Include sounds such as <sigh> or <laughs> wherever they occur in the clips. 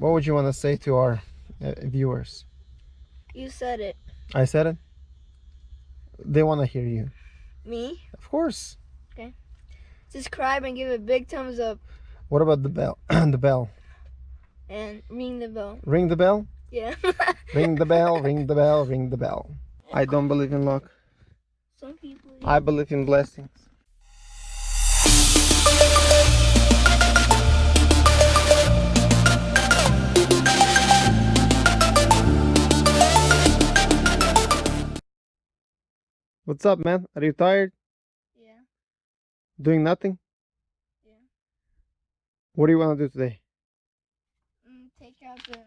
What would you want to say to our uh, viewers? You said it. I said it. They want to hear you. Me? Of course. Okay. Subscribe and give a big thumbs up What about the bell? <clears throat> the bell. and ring the bell. Ring the bell. Yeah. <laughs> Ring the bell. Ring the bell. Ring the bell. I don't believe in luck. Some people. I believe in blessings. What's up, man? Are you tired? Yeah. Doing nothing? Yeah. What do you want to do today? Mm, take out the.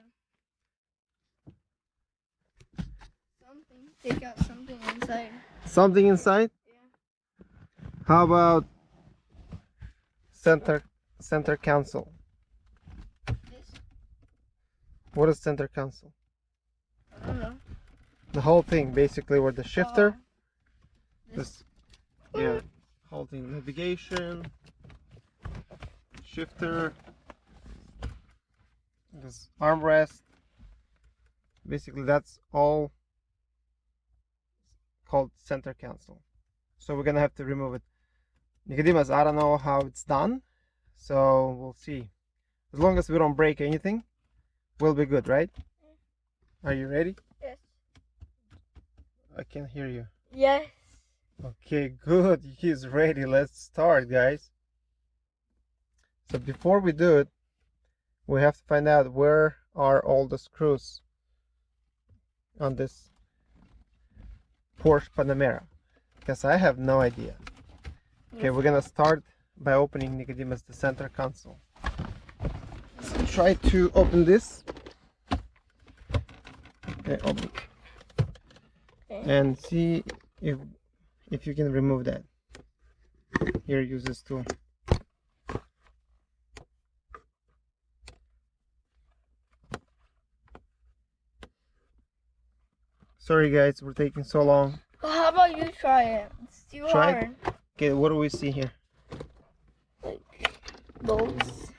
Something. Take out something inside. Something inside? Yeah. How about center center console? This. What is center console? I don't know. The whole thing, basically, where the shifter, Oh, this. yeah, holding navigation, shifter, this armrest. Basically, that's all called center console. So we're gonna have to remove it. Nicodemus, I don't know how it's done, so we'll see. As long as we don't break anything, we'll be good, right? Mm. Are you ready? Yes. I can't hear you. Yes. Okay, good. He's ready. Let's start, guys. So before we do it, we have to find out where are all the screws on this Porsche Panamera. Because I have no idea. Okay, we're gonna start by opening Nicodemus the center console. So try to open this. Okay, open Okay. and see if if you can remove that here use this tool sorry guys we're taking so long Well, how about you try it? It's too Try it? hard. okay what do we see here Like Bolts.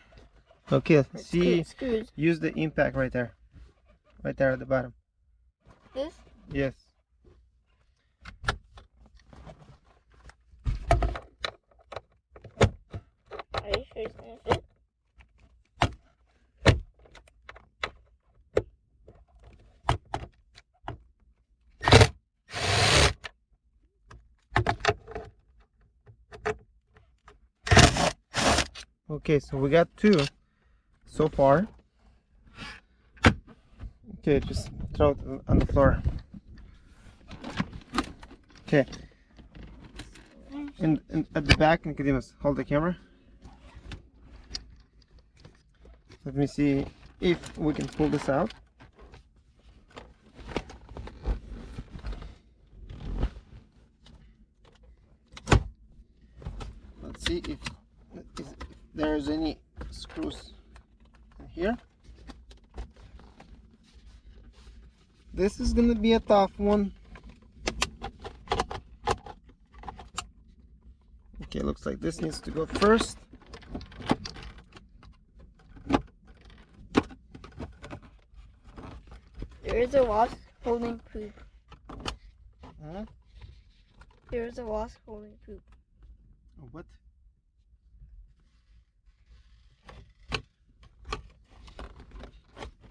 okay see. Screws. use the impact right there right there at the bottom This. yes Okay so we got two so far. Okay just throw it on the floor. Okay. And, in at the back Nicodemus hold the camera let me see if we can pull this out. Let's see if, if there's any screws in here. This is gonna be a tough one. Okay looks like this needs to go first A wasp holding poop. Huh? There is a wasp holding poop. Oh, what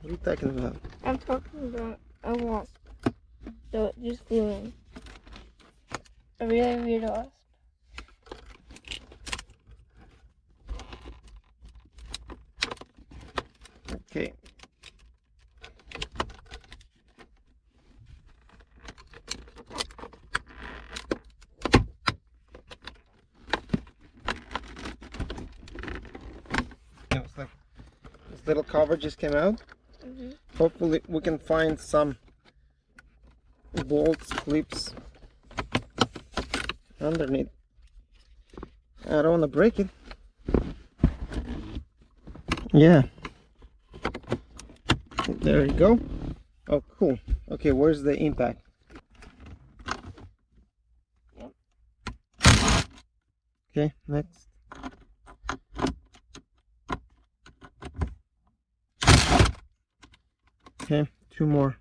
what are you talking about I'm talking about a wasp. So it just flew in. A really weird wasp. okay Yeah, it's like this little cover just came out. Hmm hopefully we can find some bolts clips underneath. I don't want to break it. Yeah. There you go. Oh cool. Okay where's the impact? Okay next Okay, two more.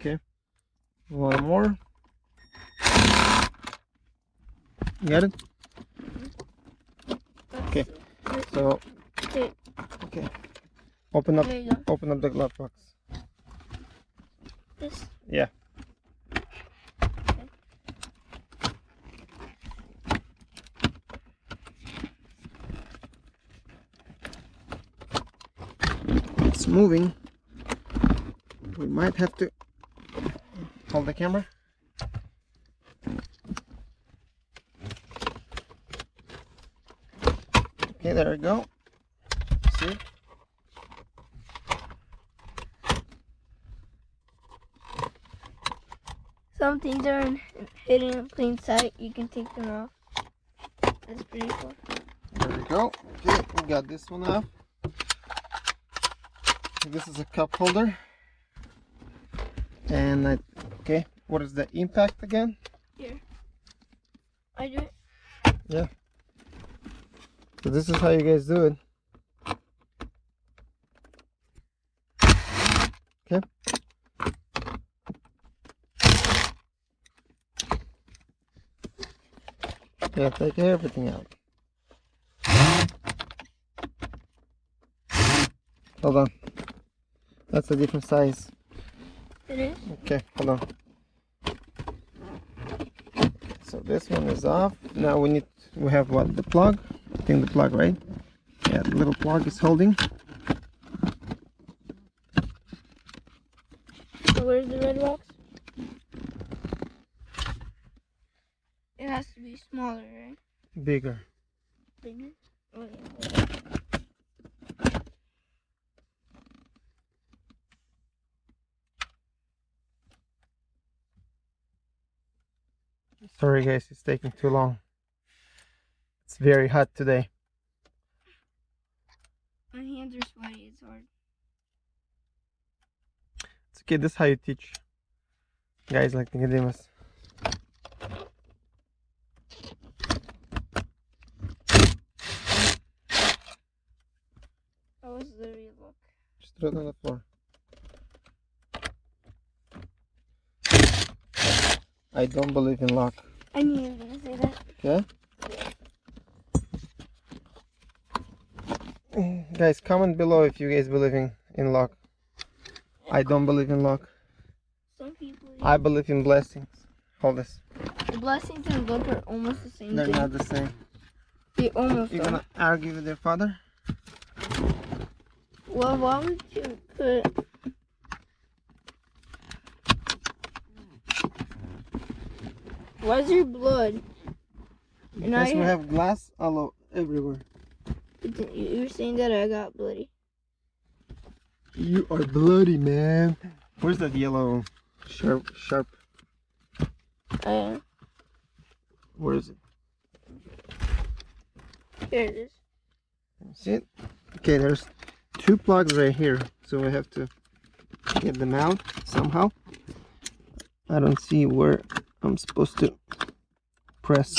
Okay, one more. You got it? Okay. So, Okay. Open up, there you go. open up the glove box. This. Yeah. Moving. We might have to hold the camera. Okay, there we go. See? Some things are in, hidden in plain sight. You can take them off. That's pretty cool. There we go. Okay, we got this one off. This is a cup holder. And I, okay, what is the impact again? Here I do it. Yeah so this is how you guys do it. Okay. Yeah, take everything out. Hold on. That's a different size. It is. Okay, hold on. So this one is off. Now we need we have what the plug. I think the plug, right? Yeah, the little plug is holding. So where's the red box? It has to be smaller, right? Bigger. Bigger. Oh, yeah. Sorry guys, it's taking too long. It's very hot today. My hands are sweaty. It's hard. It's okay, this is how you teach guys like Nicodemus. How was the real look? Just throw it on the floor. I don't believe in luck. I knew you were gonna say that. Okay? Guys, comment below if you guys believe in, in luck. I don't believe in luck. Some people. I believe in blessings. Hold this. The blessings and luck are almost the same They're thing. not the same. They almost You're are. gonna argue with your father? Well, why would you put? Why's your blood? And I Because we have glass all o- everywhere. You're saying that I got bloody. You are bloody, man. Where's that yellow sharp sharp? Uh, Where is it? here it is. See it? Okay, there's two plugs right here, so we have to get them out somehow. I don't see where I'm supposed to press.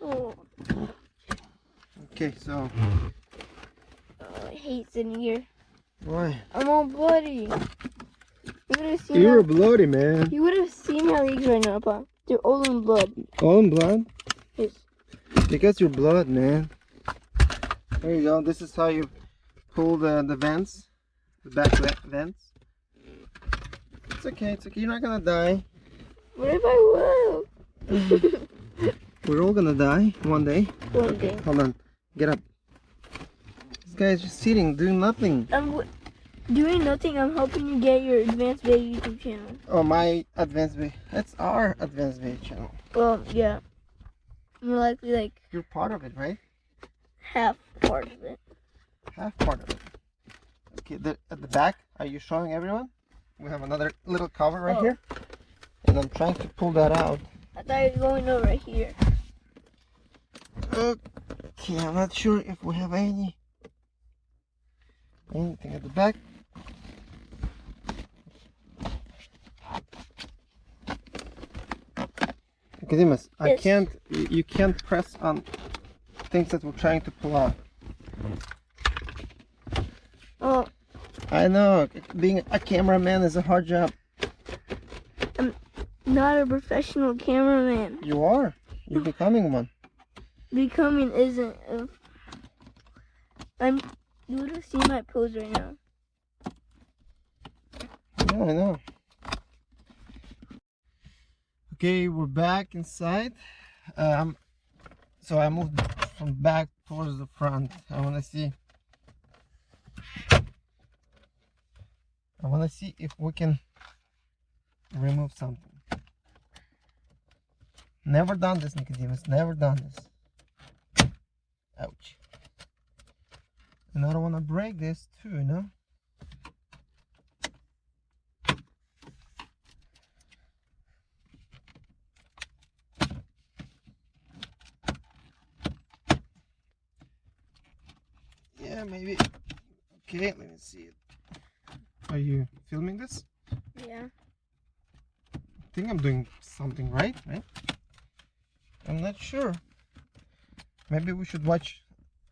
Oh, Okay, so oh I hate sitting here. why? I'm all bloody. You would have seen. You're my, bloody, man. you would have seen my legs right now, Pop. They're all in blood. All in blood? Yes. Because your blood, man. There you go. This is how you pull the the vents, the back vents. It's okay. It's okay. You're not gonna die. What if I will? <laughs> We're all gonna die one day. One day. Hold on. Get up. This guy's just sitting, doing nothing. I'm w- doing nothing. I'm helping you get your advanced bay YouTube channel. Oh, my advanced bay. That's our advanced bay channel. Well, yeah. More likely like You're part of it, right? half part of it. Half part of it. Okay, the, at the back, are you showing everyone? We have another little cover right Oh. here. And I'm trying to pull that out. I thought it was going over here. Okay, I'm not sure if we have any anything at the back. Nicodemus, I can't. You you can't press on things that we're trying to pull out. Oh, I know, being a cameraman is a hard job. Not a professional cameraman. You are. You're becoming one. Becoming isn't. I'm. You would have seen my pose right now. Yeah, I know. Okay, we're back inside. Um, so I moved from back towards the front. I want to see. I want to see if we can remove something. Never done this, Nicodemus. Never done this. Ouch. And I don't want to break this too, you know? Yeah, maybe. Okay, let me see it. Are you filming this? Yeah. I think I'm doing something right, right? I'm not sure. Maybe we should watch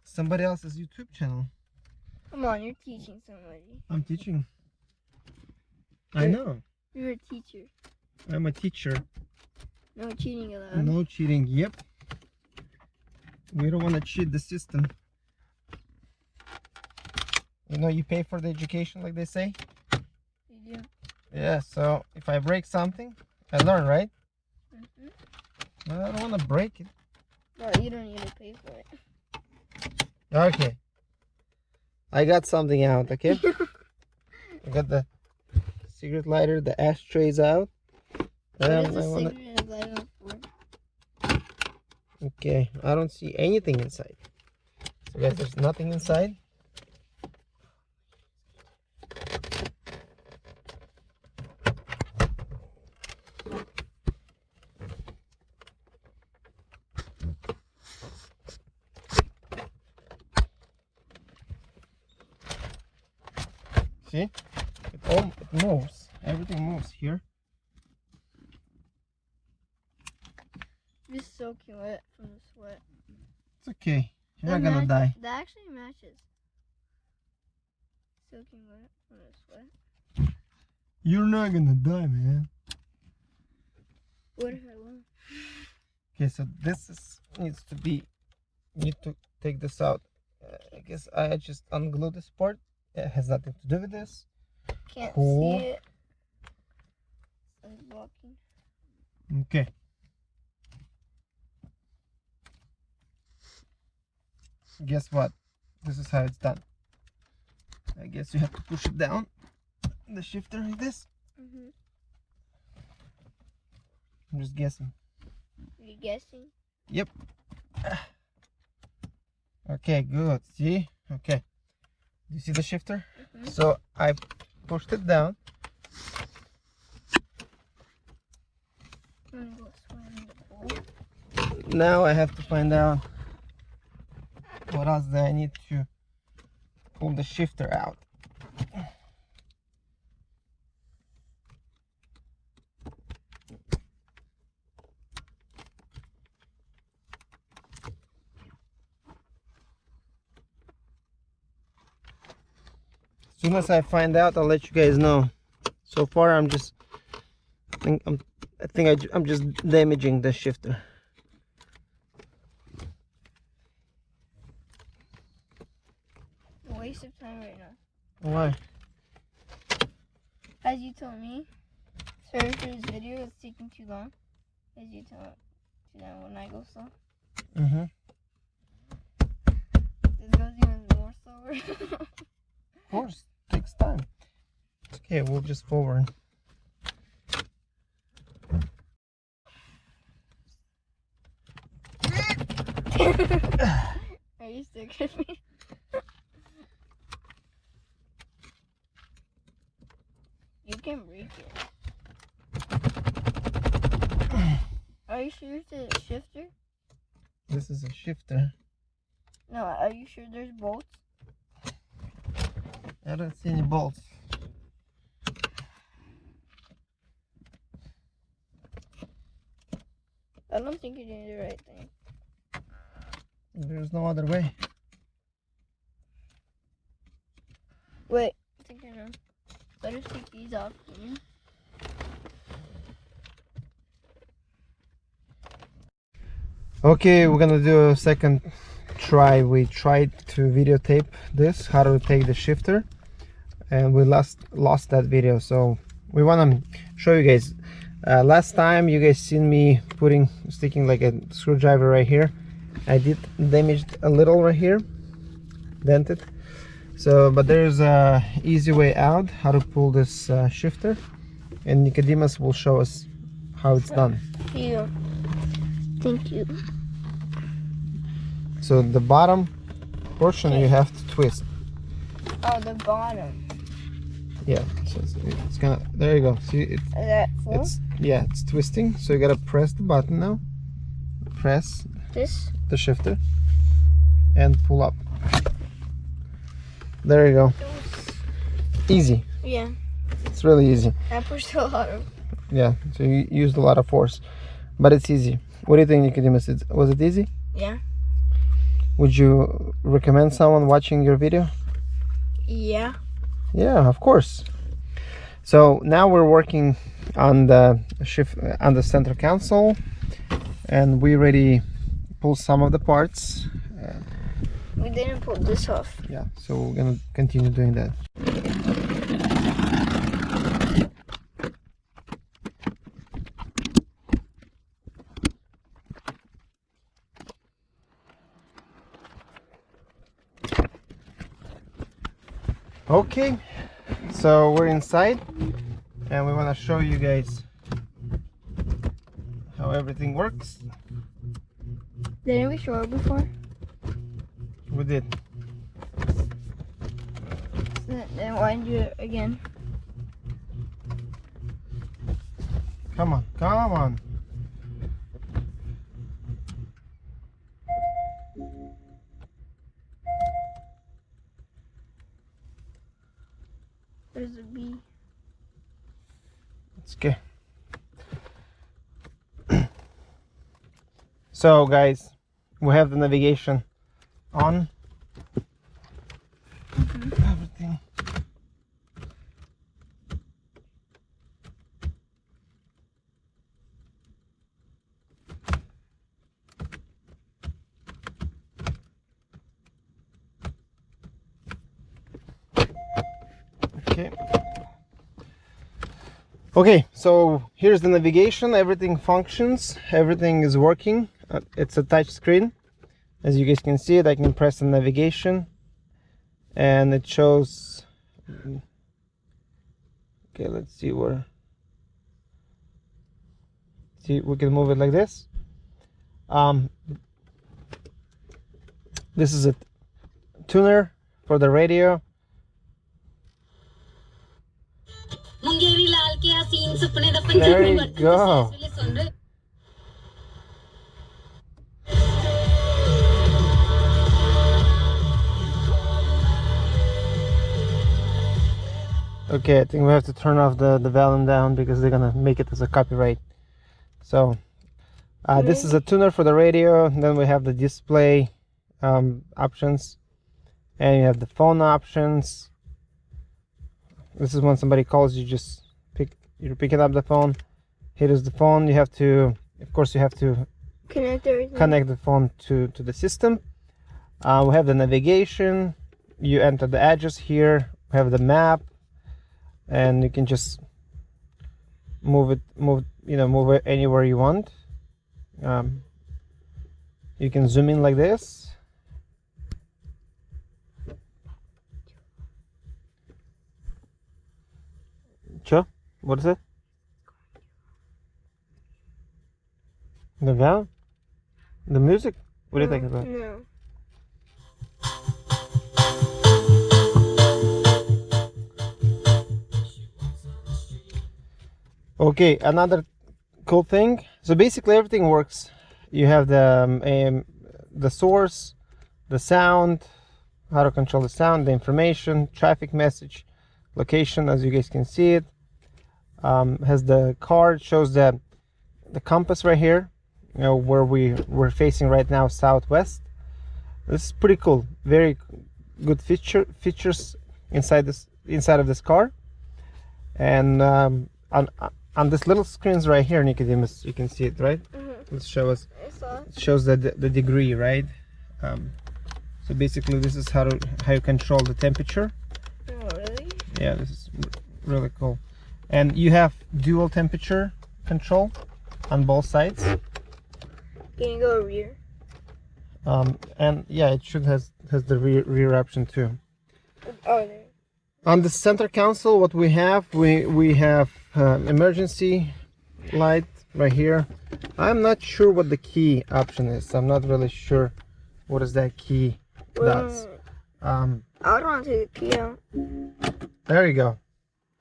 somebody else's YouTube channel. Come on, you're teaching somebody. I'm teaching. I know. You're a teacher. I'm a teacher. No cheating allowed. No cheating. Yep. We don't want to cheat the system. You know, you pay for the education, like they say. You do. Yeah. So if I break something, I learn, right? hmm Well, I don't want to break it. Well, you don't need to pay for it. Okay. I got something out. Okay. <laughs> I got the cigarette lighter, the ashtrays out. What Um, is I the wanna- cigarette lighter for? Okay, I don't see anything inside. So guys, there's nothing inside. See, it all it moves. Everything moves here. Just soaking wet from the sweat. It's okay. You're That not gonna die. That actually matches. Soaking wet from the sweat. You're not gonna die, man. What if I will? Okay, so this is needs to be. Need to take this out. Uh, I guess I just unglue this part. It has nothing to do with this. Can't Cool. see it. It's blocking. Okay. Guess what? This is how it's done. I guess you have to push it down. The shifter like this. Mm-hmm. I'm just guessing. You guessing? Yep okay, good. See? Okay. Do you see the shifter? Mhm. So I pushed it down. I'm gonna go swim in the pool. Now I have to find out what else do I need to pull the shifter out. As soon as I find out, I'll let you guys know. So far, I'm just, I think I'm, I think I, I'm just damaging the shifter. A waste of time right now. Why? As you told me, sorry for this video, it's taking too long. As you told to them when I go slow. Mm-hmm. This goes even more slower. Of course, takes time. Okay, we'll just forward. <laughs> Are you sick of me? Can break it. Are you sure it's a shifter? This is a shifter. No, are you sure there's bolts? I don't see any bolts. I don't think you're doing the right thing. There's no other way. Wait, I think I know. Better take these off. Okay, we're gonna do a second try. We tried to videotape this, how to take the shifter, and we lost lost that video. So we wanna show you guys. Uh, last time you guys seen me putting sticking like a screwdriver right here. I did damaged a little right here, dented. So, but there's a easy way out how to pull this uh, shifter, and Nicodemus will show us how it's done. Here. Thank you. So the bottom portion you have to twist. Oh, the bottom. Yeah, so it's, it's gonna. There you go. See, it, Is that full? it's yeah, it's twisting. So you gotta press the button now. Press this? the shifter and pull up. There you go. Easy. Yeah. It's really easy. I pushed a lot of. Yeah. So you used a lot of force, but it's easy. What do you think, Nicodemus? Was it easy? Yeah. Would you recommend someone watching your video? Yeah. Yeah, of course. So now we're working on the shift on the center console, and we already pulled some of the parts. We didn't pull this off. Yeah, so we're gonna continue doing that. Okay, so we're inside and we want to show you guys how everything works. Didn't we show it before? We did. Then then why do it again? Come on, come on. There's a bee. It's okay. <clears throat> so guys, we have the navigation on. Everything. Okay. Okay, so here's the navigation. Everything functions. Everything is working. Uh, it's a touch screen as you guys can see it I can press the navigation and it shows okay let's see where see we can move it like this. Um, this is a tuner for the radio. there you go. Okay, I think we have to turn off the, the volume down because they're gonna make it as a copyright. So, uh, this is a tuner for the radio. Then we have the display um, options, and you have the phone options. This is when somebody calls you, just pick you're picking up the phone. Here is the phone. You have to, of course, you have to Connect connect the phone to to the system. Uh, we have the navigation. You enter the address here. We have the map, and you can just move it, move you know, move it anywhere you want. Um, you can zoom in like this. Sure. What is it? The val? The music? What do you think about? No. Okay, another cool thing. So basically everything works. You have the um, um, the source, the sound, how to control the sound, the information, traffic message, location, as you guys can see it. Um, has the card shows the the compass right here, you know where we we're facing right now, southwest. This is pretty cool. Very good feature features inside this inside of this car. And um, on on this little screens right here, Nicodemus, you can see it, right? Mhm. Let's show us. I saw it. It shows the the degree, right? Um, so basically, this is how to how you control the temperature. Oh, really? Yeah, this is really cool. And you have dual temperature control on both sides. Can you go rear? Um, and yeah, it should has has the rear, rear option too. Oh, there. On the center console, what we have, we we have um, emergency light right here. I'm not sure what the key option is. I'm not really sure what is that key does. Um, I would want to take the key out. there you go.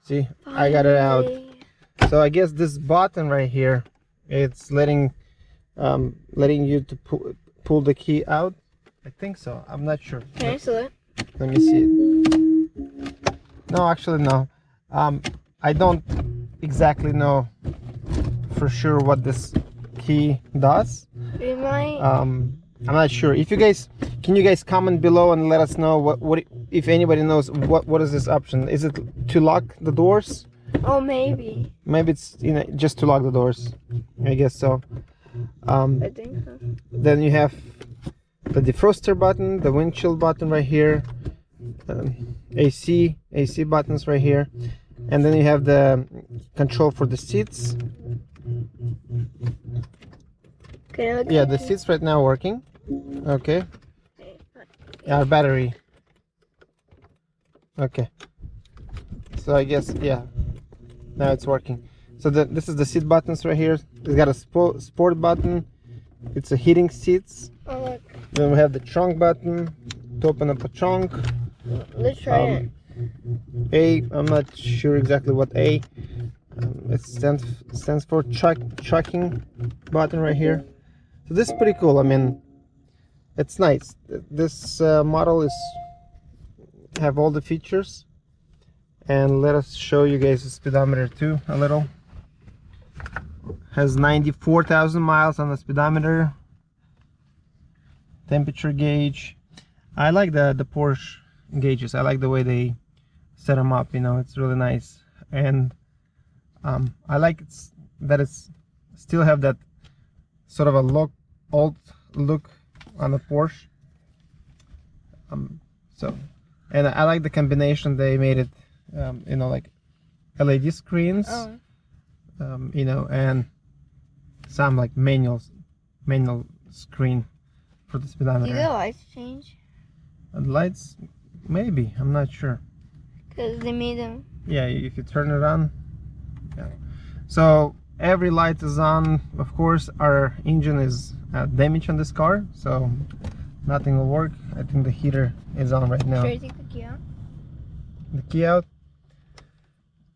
See, I got it out. So I guess this button right here, it's letting um, letting you to pull pull the key out. I think so. I'm not sure. Can I still it? Let me see it. No, actually no. Um, I don't exactly know for sure what this key does. It might. Um, I'm not sure. If you guys can you guys comment below and let us know what what if anybody knows what what is this option? Is it to lock the doors? oh, maybe. Maybe it's you know just to lock the doors. I guess so. Um, I think so. then you have the defroster button, the windshield button right here, um, AC AC buttons right here, and then you have the control for the seats. Yeah, the seats right now working. Okay. Our battery. Okay. So I guess yeah. Now it's working. So the, this is the seat buttons right here. It's got a sport sport button. It's a heating seats. Oh, look. Then we have the trunk button to open up a trunk. Let's try um, it. A, I'm not sure exactly what A. Um, it stands stands for truck tracking button right here. So this is pretty cool. I mean, it's nice. This uh, model is have all the features. And let us show you guys the speedometer too a little. Has 94,000 miles on the speedometer. Temperature gauge. I like the the Porsche gauges. I like the way they set them up. You know, it's really nice, and um, I like it's that it's still have that sort of a look old look on the Porsche. Um, so, and I like the combination they made it. Um, you know, like LED screens. Oh, Um, you know, and some like manual manual screen for the speedometer. do the lights change? And lights, maybe. I'm not sure. Because they made them. Yeah, if you turn it on. Yeah. So every light is on. Of course, our engine is uh, damaged on this car, so nothing will work. I think the heater is on right now. Should I take the key out? The key out.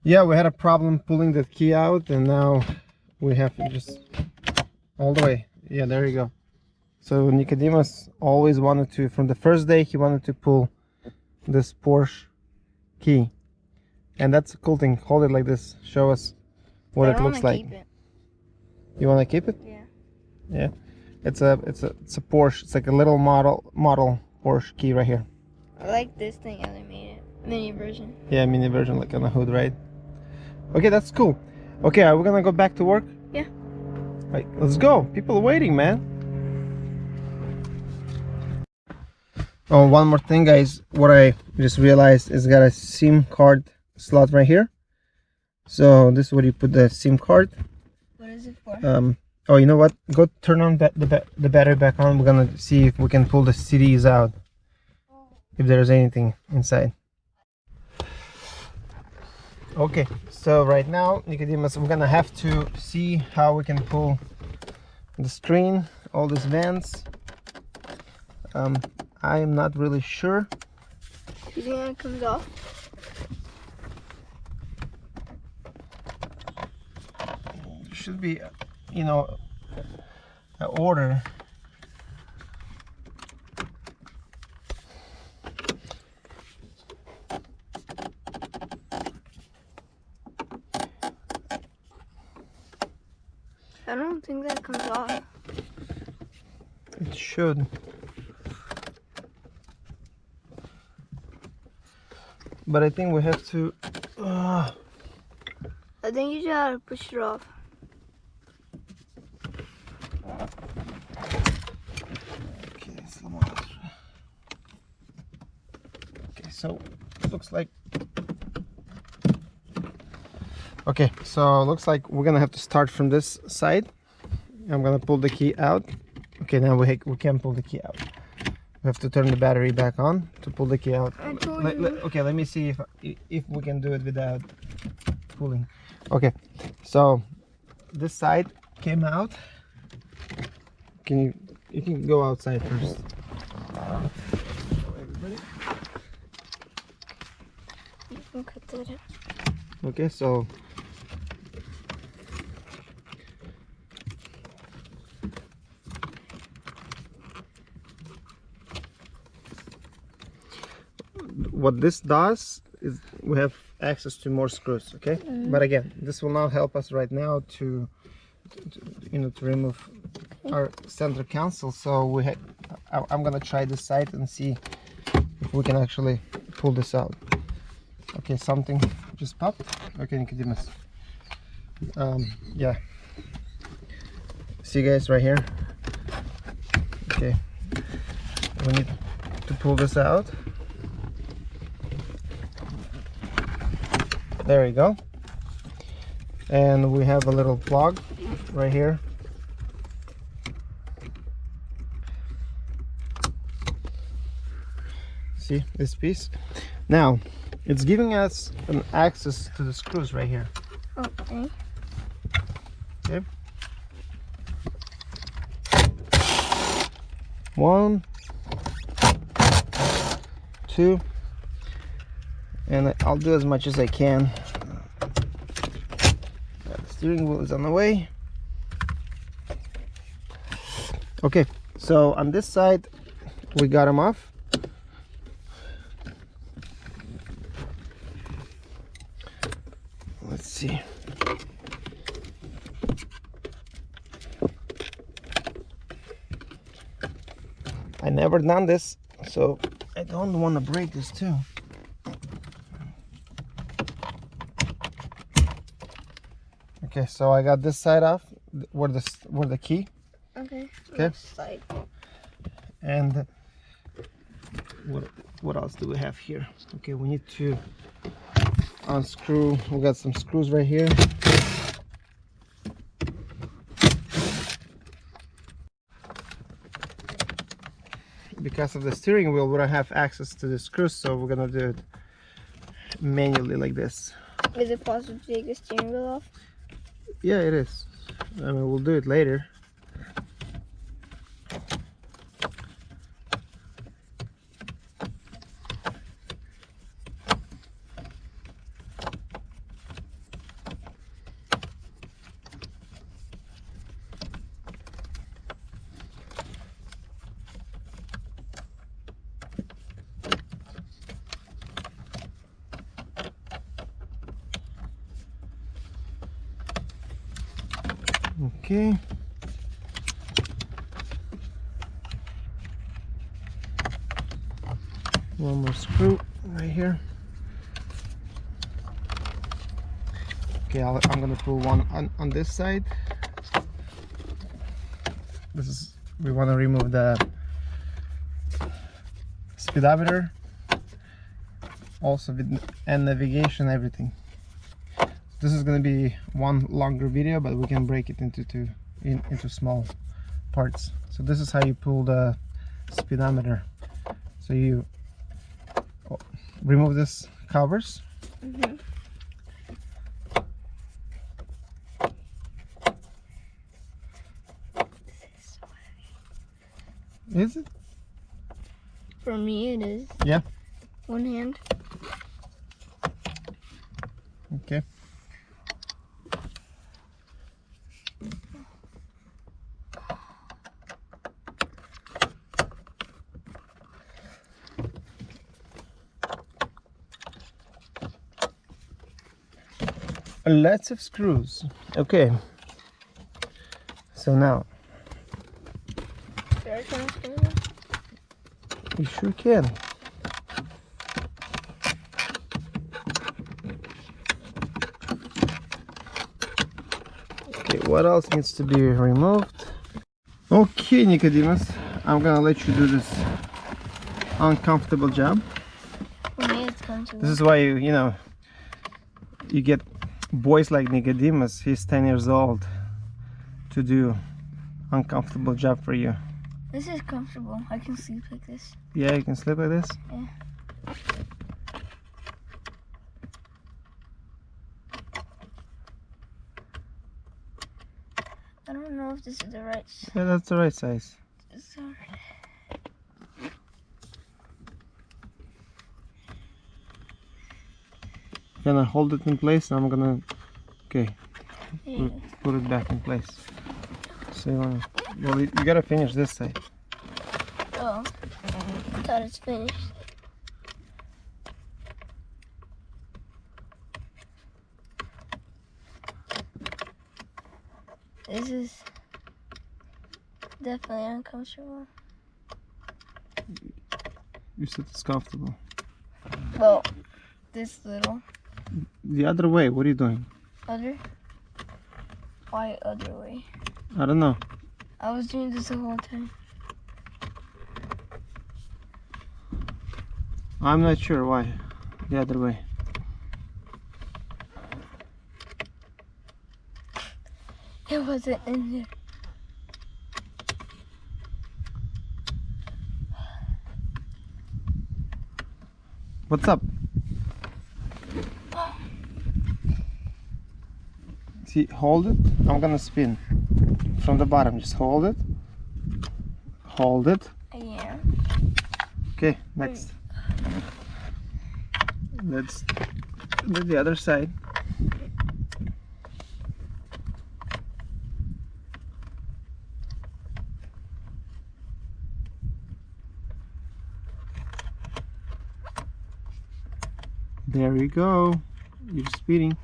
Yeah, we had a problem pulling the key out, and now we have to just all the way. Yeah, there you go. So Nicodemus always wanted to, from the first day, he wanted to pull this Porsche key, and that's a cool thing. Hold it like this. Show us what I it looks like. It. You want to keep it? Yeah. Yeah. It's a it's a it's a Porsche. It's like a little model model Porsche key right here. I like this thing how they made it. Mini version. Yeah, mini version like on the hood, right? Okay, that's cool. Okay, are we gonna go back to work? Yeah. Right, let's go. People are waiting, man. Oh, one more thing, guys. What I just realized is got a SIM card slot right here. So this is where you put the SIM card. What is it for? Um, oh, you know what? Go turn on ba- the, the battery back on. We're gonna see if we can pull the CDs out. If there's anything inside. Okay, so right now, Nicodemus, we're gonna have to see how we can pull the screen, all these vents. Um, I am not really sure. You think comes off? should be, you know, an order. I don't think that comes off. It should. But I think we have to... Uh... I think you just push it off. Okay, okay so looks like... Okay, so looks like we're gonna have to start from this side. I'm gonna pull the key out. Okay, now we, we can pull the key out. We have to turn the battery back on to pull the key out. Let- let- okay, let me see if if we can do it without pulling. Okay, so this side came out. Can you you can go outside first. Everybody. You can cut that. Okay, so what this does is we have access to more screws, okay? But again, this will not help us right now to, to you know to remove our center console. So we ha I, I'm gonna try this side and see if we can actually pull this out. Okay, something just popped. Okay, Nicodemus. Um, yeah. See you guys right here. Okay. We need to pull this out. There you go. And we have a little plug right here. See this piece? Now, it's giving us an access to the screws right here. okay Okay. One, two, and I'll do as much as I can. Yeah, the steering wheel is on the way. Okay, so on this side, we got them off. Let's see. I never done this, so I don't want to break this too. Okay, so I got this side off, where the where the key, Okay. Okay. Side. and what what else do we have here? Okay, we need to unscrew. We got some screws right here. Because of the steering wheel, we don't have access to the screws, so we're gonna do it manually like this. Is it possible to take the steering wheel off? Yeah, it is. I mean, we'll do it later. Okay. One more screw right here. Okay, I'll, I'm gonna pull one on, on this side. This is, we want to remove the speedometer, also with and navigation, everything this is going to be one longer video but we can break it into two in, into small parts. So this is how you pull the speedometer. So you oh, remove this covers lots of screws. Okay. So now. You sure can. Okay what else needs to be removed? Okay Nicodemus I'm gonna let you do this uncomfortable job. This is why you you know you get boys like Nicodemus. He's 10 years old to do uncomfortable job for you. This is comfortable. I can sleep like this. Yeah, you can sleep like this. Yeah. I don't know if this is the right s- Yeah, that's the right size. Sorry. Gonna hold it in place. And I'm gonna, okay, Yeah. put it back in place. So you wanna, well, you, you gotta finish this side. Oh, I thought it's finished. This is definitely uncomfortable. You said it's comfortable. Well, this little The other way. What are you doing? other. Why other way? I don't know. I was doing this the whole time. I'm not sure why. The other way. It wasn't in there. What's up? See, hold it. I'm gonna spin from the bottom. Just hold it. Hold it. Yeah. Okay, next. Let's do the other side. There we go. You're speeding.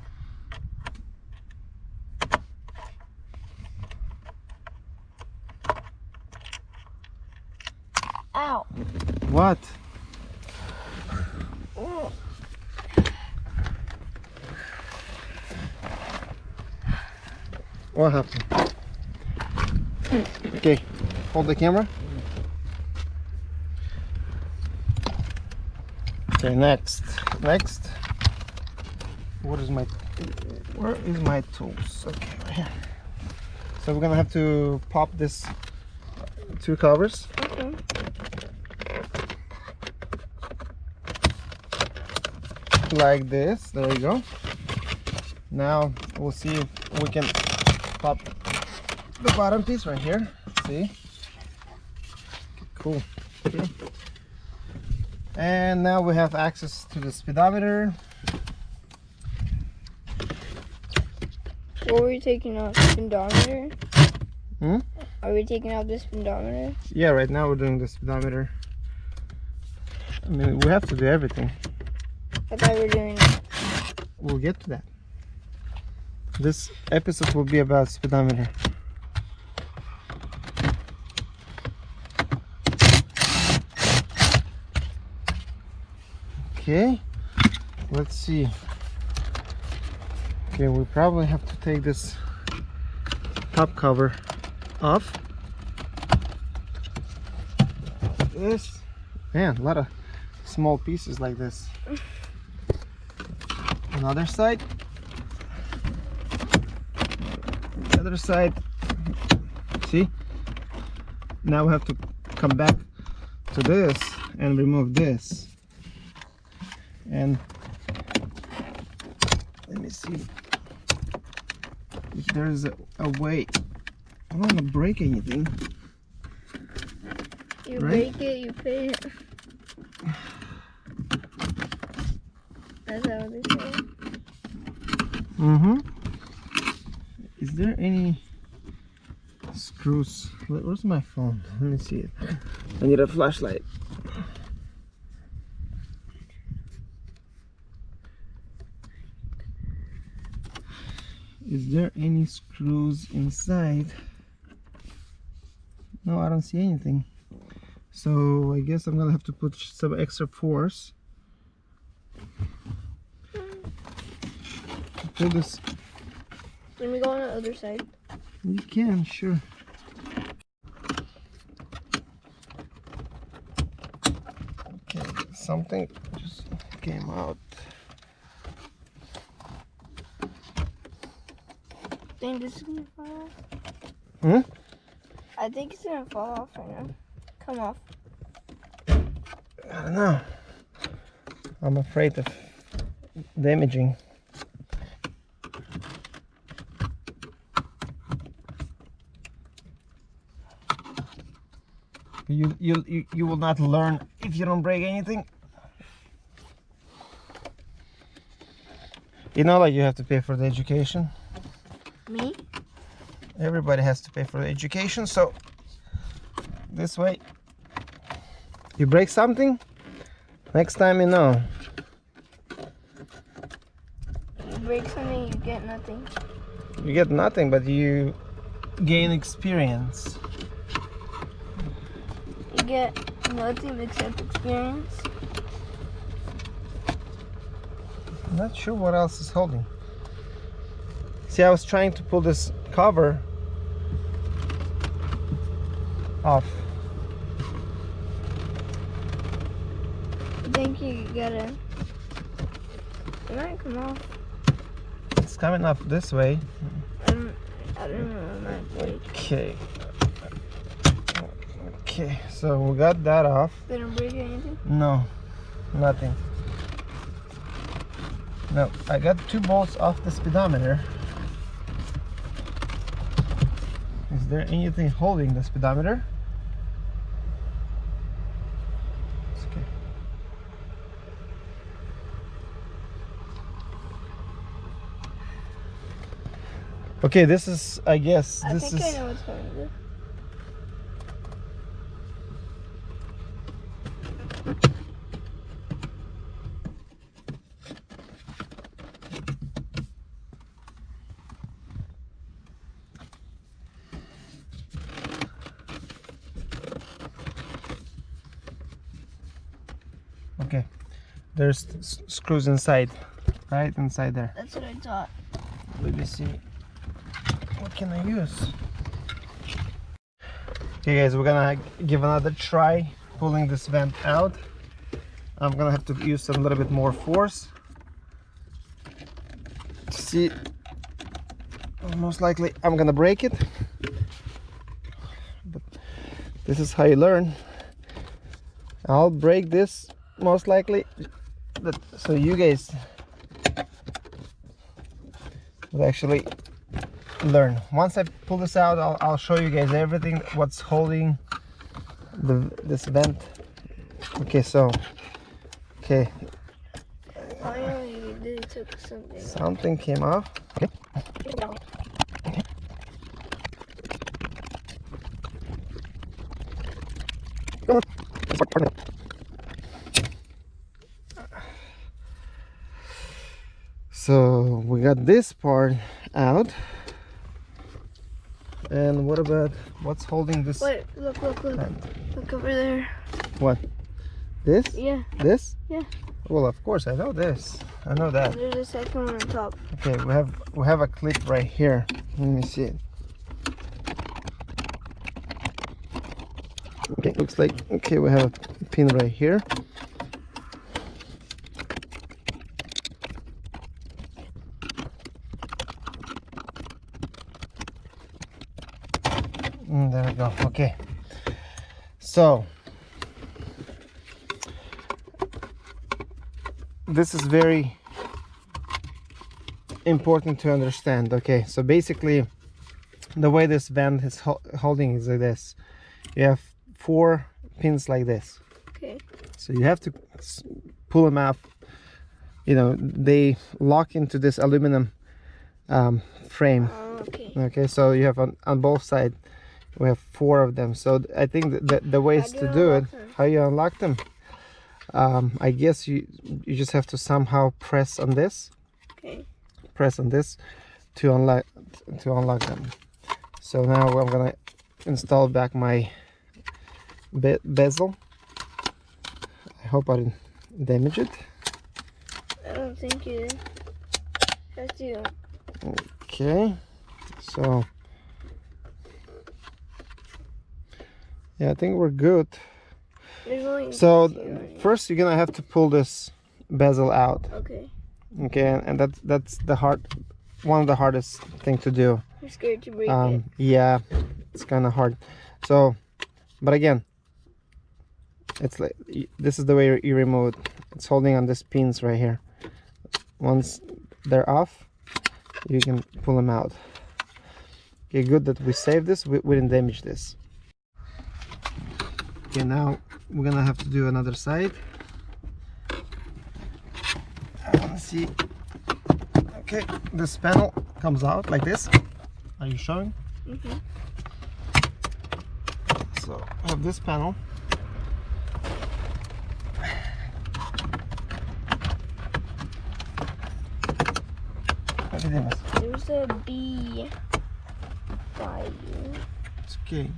Ow. What? What happened? Okay, hold the camera. Okay, next. Next. What is my where is my tools? Okay, right here. So we're gonna have to pop this uh, two covers. Okay. like this there we go now we'll see if we can pop the bottom piece right here see cool okay. and now we have access to the speedometer What were we taking off? Speedometer? Hmm? Are we taking out the speedometer? yeah right now we're doing the speedometer I mean we have to do everything I thought we were doing we'll get to that this episode will be about speedometer okay let's see. Okay we probably have to take this top cover off. This man a lot of small pieces like this. Another side. The other side. See? Now we have to come back to this and remove this and let me see if there's a, a way I don't want to break anything You Right? break it, you pay it. That's how they say. Mm-hmm. Is there any screws? Where- Where's my phone? <laughs> Let me see it. I need a flashlight. Is there any screws inside? No, I don't see anything. So I guess I'm gonna have to put some extra force. Pull this Let me go on the other side. You can, sure. Okay, something just came out. Think this is gonna fall off? Hmm? I think it's gonna fall off right now. Come off. I don't know. I'm afraid of damaging. You, you, you, you will not learn if you don't break anything. You know, like you have to pay for the education. Me? Everybody has to pay for the education, so this way you break something, next time you know. You break something, you get nothing. You get nothing, but you gain experience. You get nothing except experience. I'm not sure what else is holding. See, I was trying to pull this cover off. I think you gotta. It might come off. It's coming off this way. I don't, I don't know. It. Okay. Okay, so we got that off. Didn't break anything? No, nothing. No, I got two bolts off the speedometer. Is there anything holding the speedometer? It's okay. Okay, this is, I guess, I this think is. I know what's do. Okay, there's screws inside, right inside there. That's what I thought. Let me see. What can I use? Okay guys, we're gonna give another try pulling this vent out. I'm gonna have to use a little bit more force. See, most likely I'm gonna break it. But this is how you learn. I'll break this most likely. That, so you guys will actually learn. Once I pull this out, I'll, I'll show you guys everything what's holding the this vent. Okay, so okay, Finally, you did took something. something came off. Okay. Come on. Let's start parting it. So we got this part out. And what about what's holding this? Wait, look, look, look. vent? Look over there. What? This? Yeah, This? Yeah. Well, of course I know this. I know that. there's a second one on top. Okay, we have we have a clip right here. Let me see it. Okay, looks like okay. We have a pin right here. Mm, there we go. Okay. So this is very important to understand okay so basically the way this vent is ho- holding is like this you have four pins like this Okay. so you have to pull them up you know they lock into this aluminum um, frame Oh, okay. okay so you have on, on both sides we have four of them so i think that the, the ways to do it them? how you unlock them um, i guess you you just have to somehow press on this Okay. press on this to unlock to unlock them so now i'm gonna install back my be bezel i hope i didn't damage it I don't think you. Have to. okay so Yeah, I think we're good. So first you're gonna have to pull this bezel out. Okay. Okay, and, and that's that's the hard one of the hardest thing to do. I'm scared to break it. Um, yeah, it's kind of hard. So, but again, it's like this is the way you remove it. It's holding on these pins right here. Once they're off, you can pull them out. Okay, good that we saved this. We, we didn't damage this. Okay, now we're gonna have to do another side. Let's see. Okay, this panel comes out like this. Are you showing? Mhm. So I have this panel. Look at this. There's a bee by you. It's okay.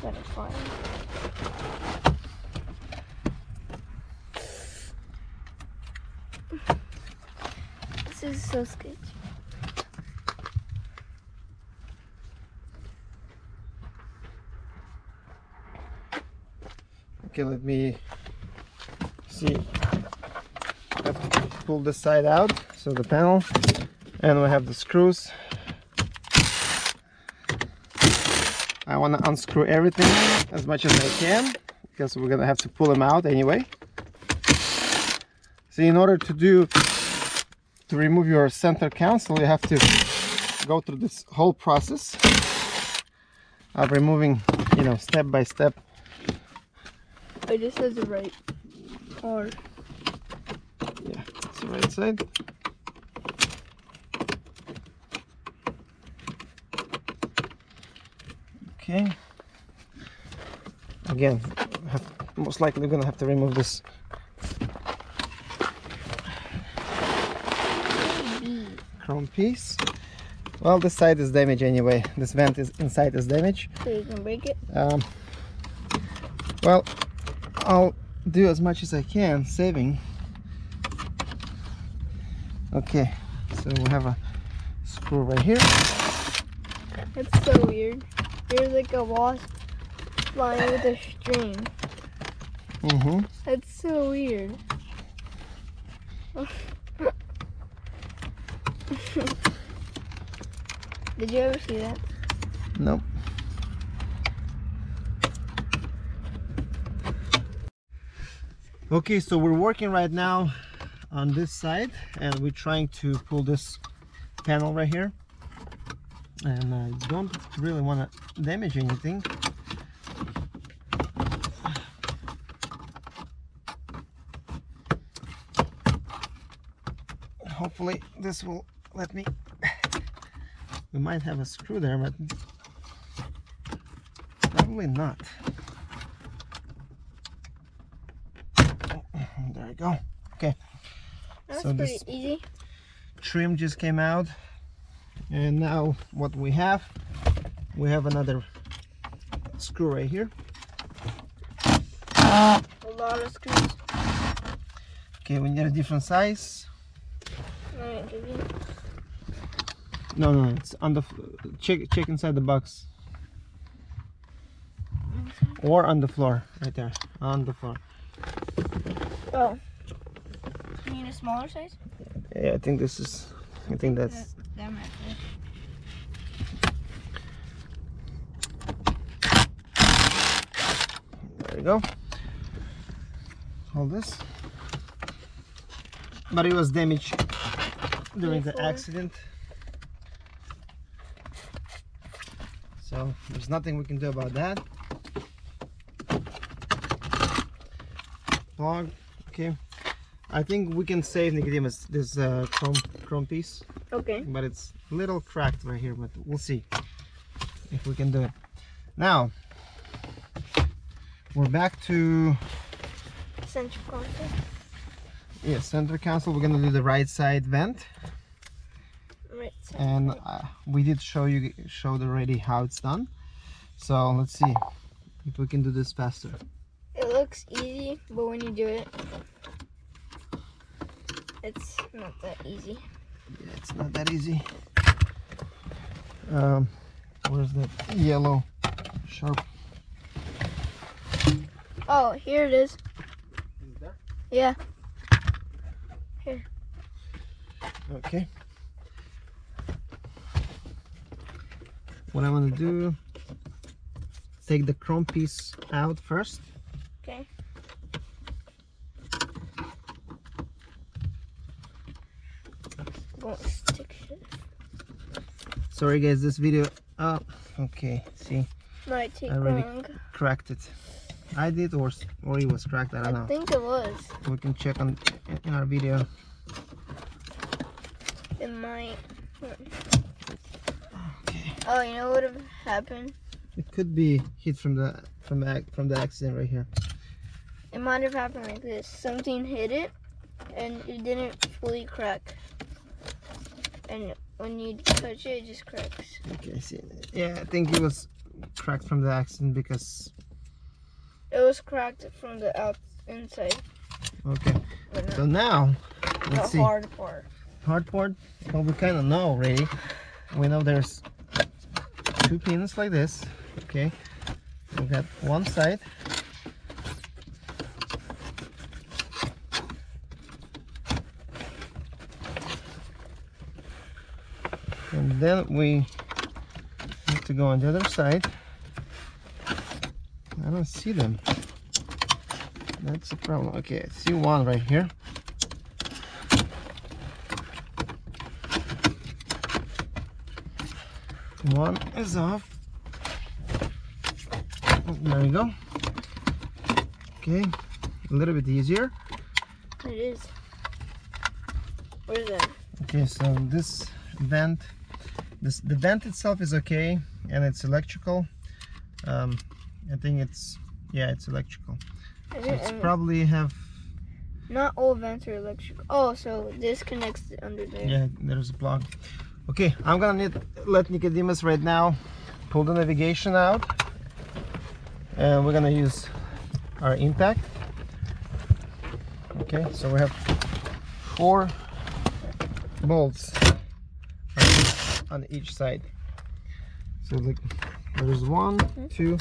Gotta find. This is so sketchy. Okay, let me see. I have to pull this side out, so the panel, and we have the screws. I want to unscrew everything as much as I can because we're gonna have to pull them out anyway. See, in order to do to remove your center console, you have to go through this whole process of removing, you know, step by step I just has the right or Yeah, that's the right side. Okay. Again, have, most likely we're gonna have to remove this. Chrome piece. Well, this side is damaged anyway. This vent is inside is damaged. so you can break it. Um, well, I'll do as much as I can, saving. Okay, so we have a screw right here. That's so weird. There's like a wasp flying with a string. Mm-hmm. That's so weird. <laughs> Did you ever see that? Nope. Okay, so we're working right now on this side and we're trying to pull this panel right here. And uh, I don't really want to damage anything. Hopefully this will let me <laughs> we might have a screw there, but probably not. Oh, there we go. Okay, That's So pretty this- easy. trim just came out. And now what we have, we have another screw right here. A lot of screws. Okay, we need a different size. No, no, it's on the, check, check inside the box. Or on the floor, right there, on the floor. Oh. You need a smaller size? Yeah, I think this is, I think that's That might be. There you go. Hold this. But it was damaged during the accident. So there's nothing we can do about that. Plug. Okay. I think we can save Nicodemus this uh, chrome chrome piece, Okay. but it's a little cracked right here. But we'll see if we can do it. Now we're back to Central console. Yeah, center console. We're gonna do the right side vent, Right side. and uh, we did show you showed already how it's done. So let's see if we can do this faster. It looks easy, but when you do it, it's not that easy. Yeah, it's not that easy. Um, where's that yellow sharp Oh, here it is. Yeah. Here okay. What I want to do, take the chrome piece out first. Okay. Sorry guys, this video, oh, okay, see, Might take I really- long. cracked it. I did or, or it was cracked, I don't I know. think it was. We can check on in our video. It might. Okay. Oh, you know what would have happened? It could be hit from the from the from the accident right here. It might have happened like this. Something hit it, and it didn't fully crack. And when you touch it, it just cracks. Okay, I see. Yeah, I think it was cracked from the accident because. It was cracked from the out inside, Okay, so now let's see. hard part. hard part well we kind of know already we know there's two pins like this okay we got one side and then we have to go on the other side I don't see them that's the problem okay I see one right here One is off. Oh, there you go. Okay, a little bit easier. It is. What is that? Okay, so this vent, this the vent itself is okay, and it's electrical. Um, I think it's yeah, it's electrical. So it's probably have not all vents are electrical. Oh, so this connects under there. yeah, there's a plug. Okay, I'm gonna need let Nicodemus right now pull the navigation out, and we're gonna use our impact. Okay, so we have four bolts on each side. So like there's one, two,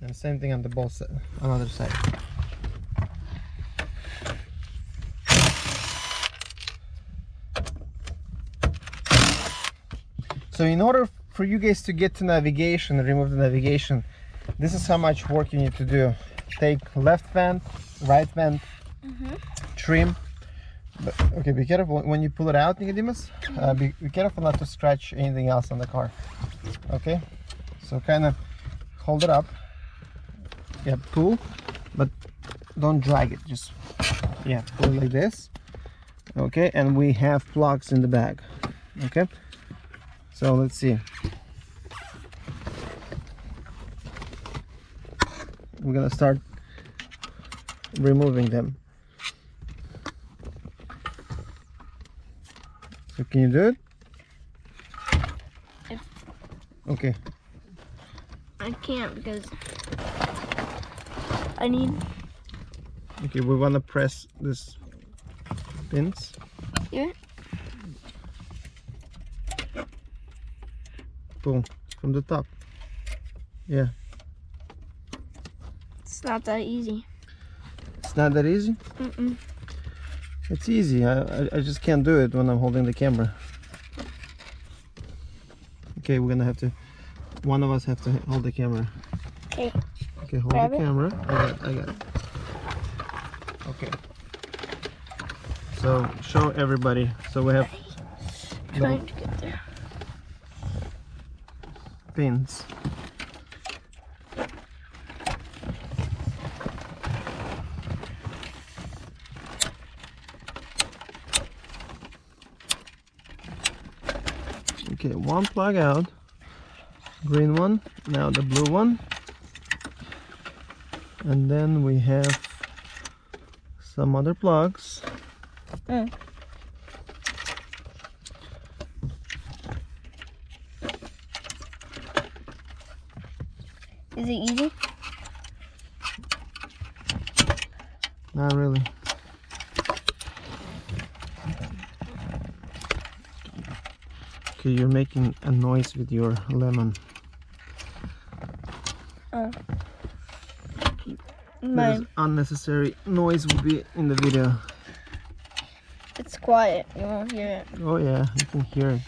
and same thing on the both side, on other side. So in order for you guys to get to navigation, remove the navigation, this is how much work you need to do. Take left vent, right vent, Mhm. trim. But, okay, be careful when you pull it out, Nicodemus. Uh, be, be careful not to scratch anything else on the car. Okay, so kind of hold it up. Yeah, pull, but don't drag it. Just yeah, pull it like this. Okay, and we have plugs in the bag. Okay. So let's see. We're gonna start removing them. So can you do it? If- Okay. I can't because I need. Okay, we wanna press this pins. Yeah. Pull from the top. Yeah. It's not that easy. It's not that easy. Mm-mm. It's easy. I, I, just can't do it when I'm holding the camera. Okay, we're gonna have to. One of us have to hold the camera. Okay. Okay, hold Grab the it. camera. I got. I got. it. Okay. So show everybody. So we have Trying to get there. pins. Okay, one plug out. Green one. Now the blue one. And then we have some other plugs. Mm. Is it easy? Not really. Okay, you're making a noise with your lemon. Oh. My, There's unnecessary noise will be in the video. it's quiet. You won't hear it. Oh yeah, you can hear it.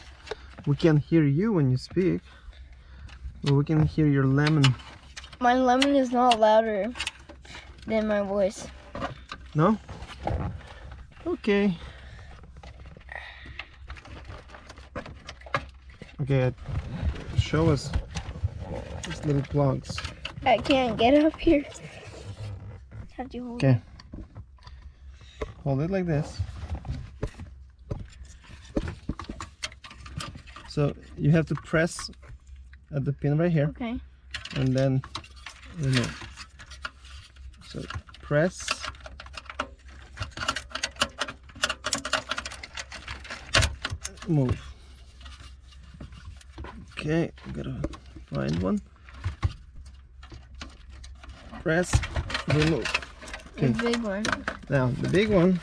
We can hear you when you speak. But we can hear your lemon. My lemon is not louder than my voice. No? Okay. Okay, show us these little plugs. I can't get up here. How'd you hold Okay. Hold it like this. So you have to press at the pin right here Okay. and then remove. So press. Move. Okay, I gotta find one. Press, remove. The big one. Now the big one,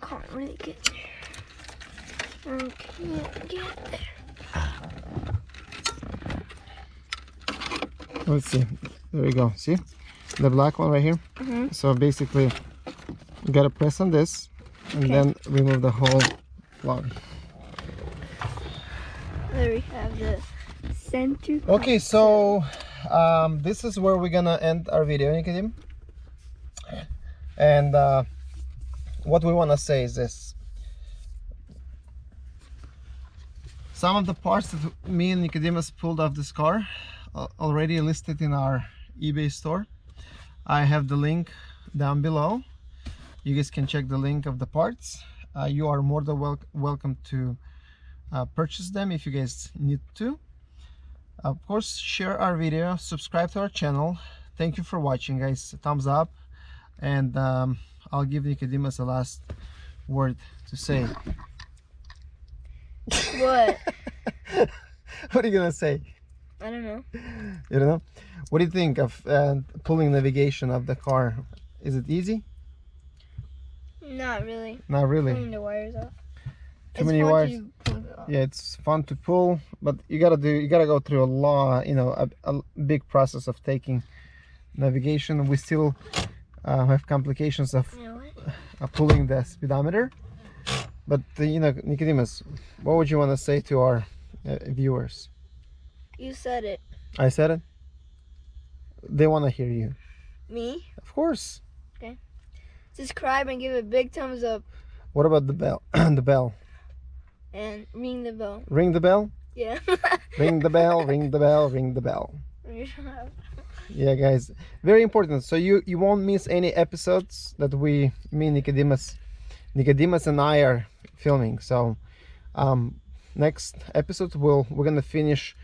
Can't really get there. I can't get there. let's see. There we go. See the black one right here. Mhm. So basically, you gotta press on this and Okay. then remove the whole plug. There we have the center. Okay, so um, this is where we're gonna end our video, Nicodim. And uh, what we wanna say is this. Some of the parts that me and Nicodemus pulled off this car uh, already listed in our eBay store. I have the link down below. You guys can check the link of the parts. Uh, you are more than wel welcome to uh, purchase them if you guys need to. Of course share our video subscribe to our channel. Thank you for watching guys. Thumbs up. And um, I'll give Nicodemus a last word to say. What? <laughs> what are you gonna say? I don't know. you don't know? What do you think of uh, pulling navigation of the car? Is it easy Not really. not really Pulling the wires off. Too many wires. yeah it's fun to pull but you gotta do you gotta go through a lot. you know a, a big process of taking navigation we still uh, have complications of You know uh, pulling the speedometer. But uh, you know, Nicodemus, what would you want to say to our uh, viewers? You said it. I said it. They want to hear you, Me? of course. Subscribe and give a big thumbs up What about the bell? <clears throat> the bell. and ring the bell. Ring the bell. Yeah. <laughs> Ring the bell. ring the bell. Ring the bell. <laughs> Yeah, guys, very important. So you you won't miss any episodes that we, me, Nicodemus, Nicodemus and I are filming. So um, next episode we'll we're gonna finish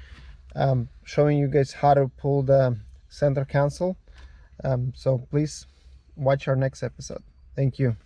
um, showing you guys how to pull the center console. Um, so please watch our next episode. Thank you.